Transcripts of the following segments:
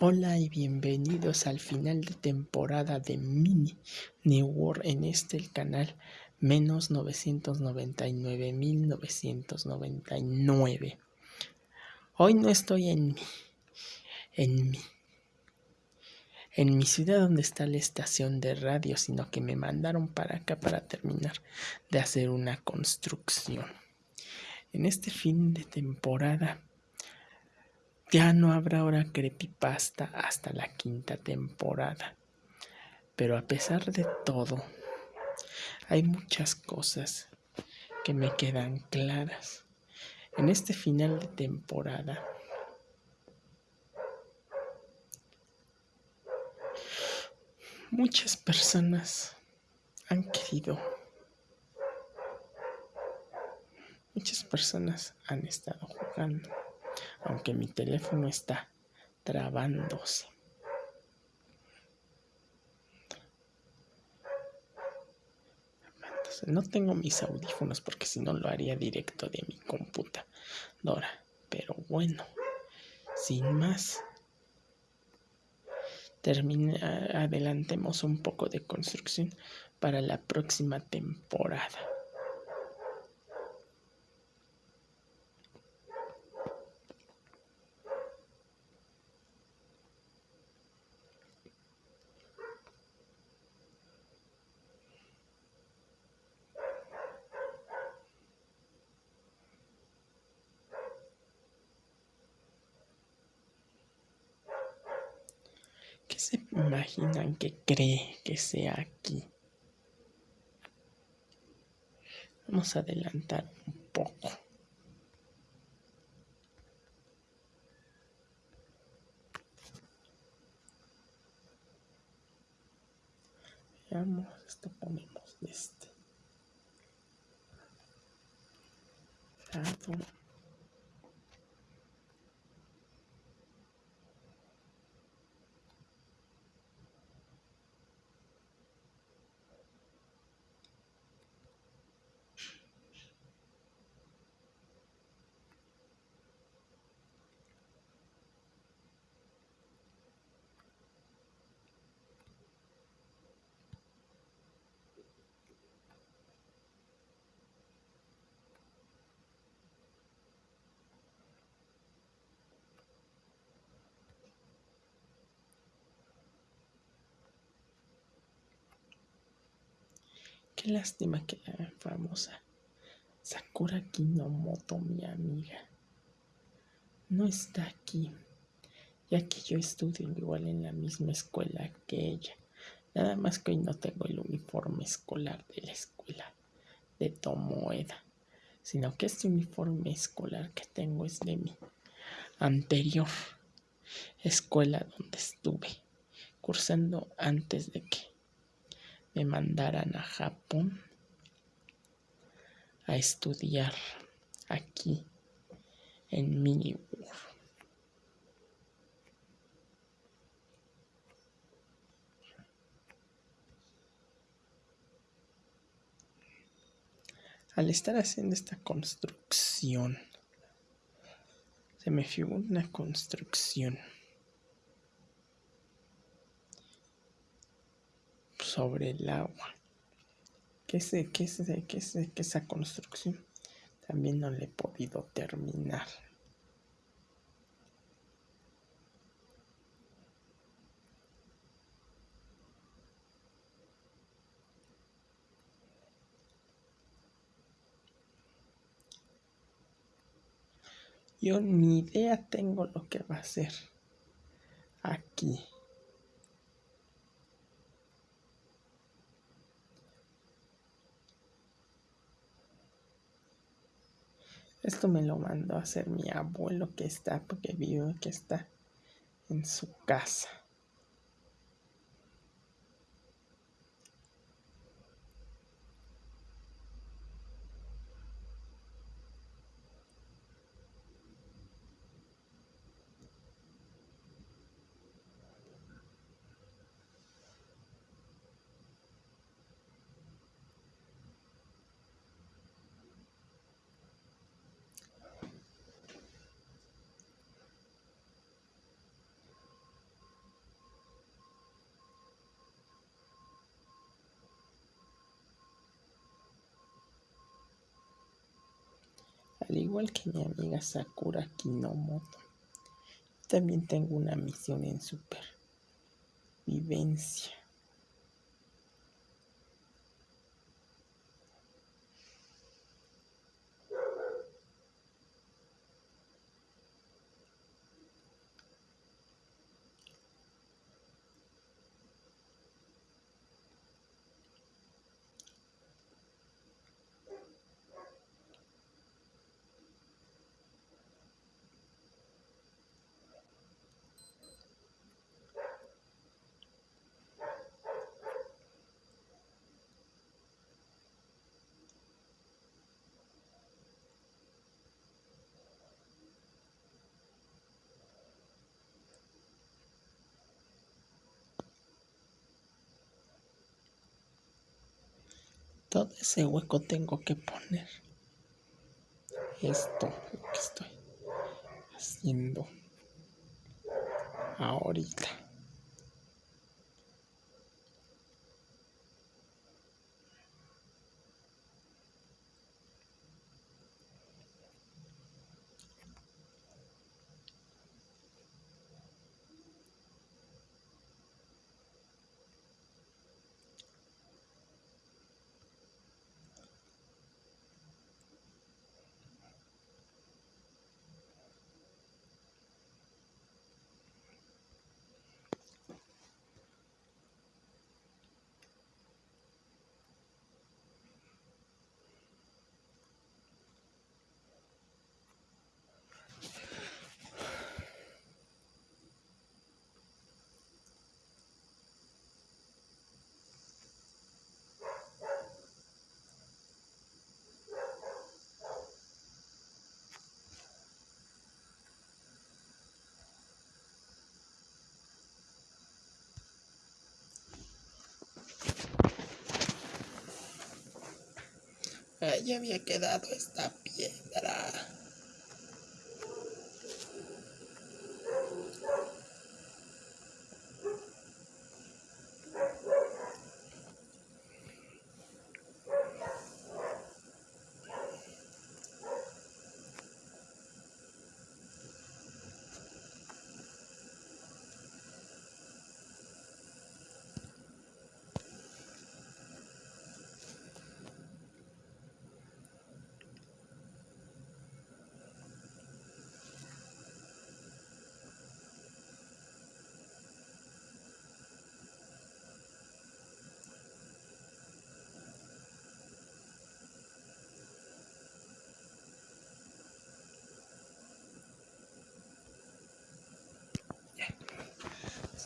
Hola y bienvenidos al final de temporada de Mini New World en este el canal menos 999.999. Hoy no estoy en mi, en mi, en mi ciudad donde está la estación de radio, sino que me mandaron para acá para terminar de hacer una construcción. En este fin de temporada ya no habrá ahora creepypasta hasta la quinta temporada. Pero a pesar de todo, hay muchas cosas que me quedan claras. En este final de temporada, muchas personas han querido, muchas personas han estado jugando aunque mi teléfono está trabándose. no tengo mis audífonos porque si no lo haría directo de mi computadora. Pero bueno, sin más, termine, adelantemos un poco de construcción para la próxima temporada. ¿Qué se imaginan que cree que sea aquí? Vamos a adelantar un poco. Veamos, esto ponemos este lado. Qué lástima que la famosa. Sakura Kinomoto, mi amiga, no está aquí, ya que yo estudio igual en la misma escuela que ella. Nada más que hoy no tengo el uniforme escolar de la escuela de Tomoeda, sino que este uniforme escolar que tengo es de mi anterior escuela donde estuve cursando antes de que me mandaran a Japón a estudiar aquí en Miniworld. Al estar haciendo esta construcción, se me figura una construcción sobre el agua. Que sé, que sé, que sé que esa construcción también no le he podido terminar. Yo ni idea tengo lo que va a ser aquí. Esto me lo mandó a hacer mi abuelo que está, porque vive que está en su casa. Al igual que mi amiga Sakura Kinomoto, también tengo una misión en supervivencia. Todo ese hueco tengo que poner. Esto lo que estoy haciendo ahorita Ahí había quedado esta piedra.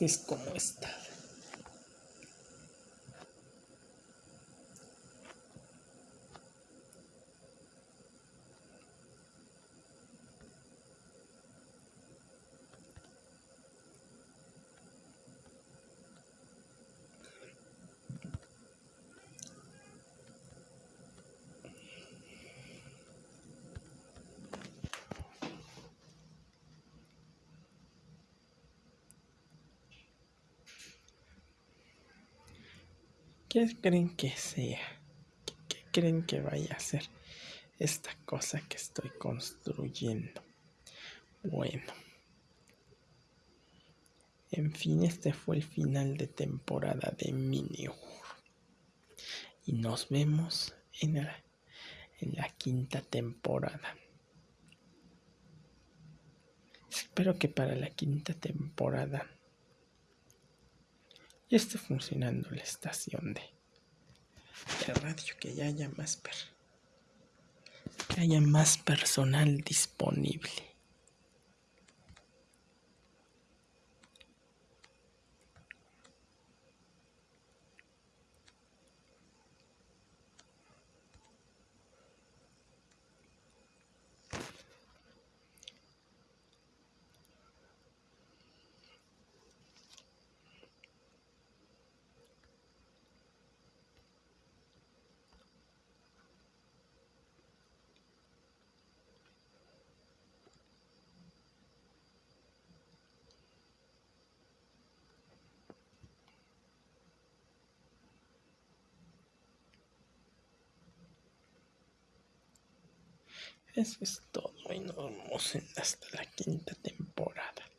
Es como está. ¿Qué creen que sea? ¿Qué creen que vaya a ser esta cosa que estoy construyendo? Bueno. En fin, este fue el final de temporada de Minior. Y nos vemos en la, en la quinta temporada. Espero que para la quinta temporada ya esté funcionando la estación de, radio, que ya haya más que haya más personal disponible. Eso es todo y nos vemos hasta la quinta temporada.